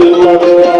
love.